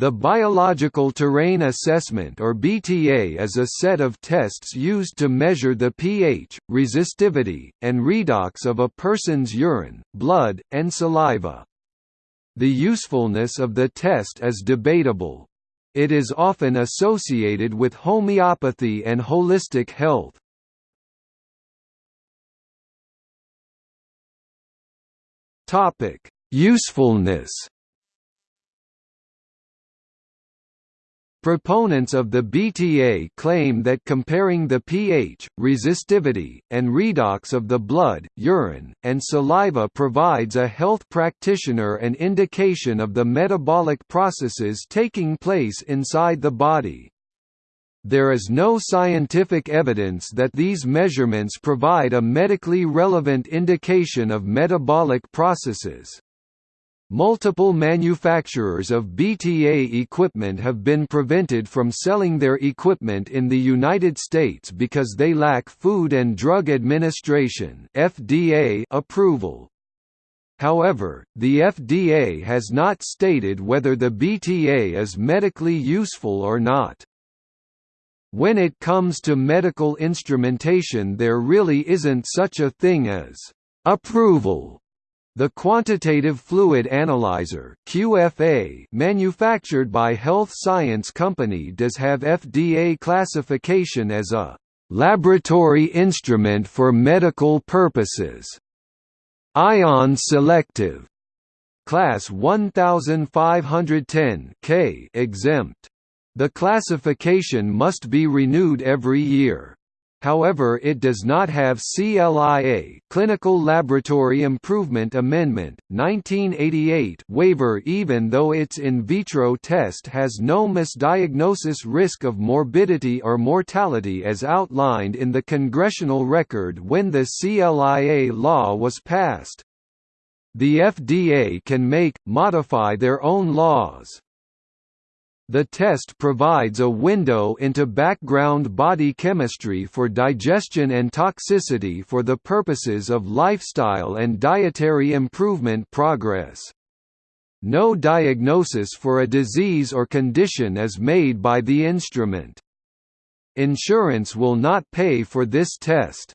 The Biological Terrain Assessment or BTA is a set of tests used to measure the pH, resistivity, and redox of a person's urine, blood, and saliva. The usefulness of the test is debatable. It is often associated with homeopathy and holistic health. Usefulness Proponents of the BTA claim that comparing the pH, resistivity, and redox of the blood, urine, and saliva provides a health practitioner an indication of the metabolic processes taking place inside the body. There is no scientific evidence that these measurements provide a medically relevant indication of metabolic processes. Multiple manufacturers of BTA equipment have been prevented from selling their equipment in the United States because they lack Food and Drug Administration (FDA) approval. However, the FDA has not stated whether the BTA is medically useful or not. When it comes to medical instrumentation there really isn't such a thing as approval the Quantitative Fluid Analyzer (QFA) manufactured by Health Science Company does have FDA classification as a laboratory instrument for medical purposes. Ion selective class 1510 K exempt. The classification must be renewed every year. However it does not have CLIA Clinical Laboratory Improvement Amendment, 1988 waiver even though its in vitro test has no misdiagnosis risk of morbidity or mortality as outlined in the congressional record when the CLIA law was passed. The FDA can make, modify their own laws. The test provides a window into background body chemistry for digestion and toxicity for the purposes of lifestyle and dietary improvement progress. No diagnosis for a disease or condition is made by the instrument. Insurance will not pay for this test.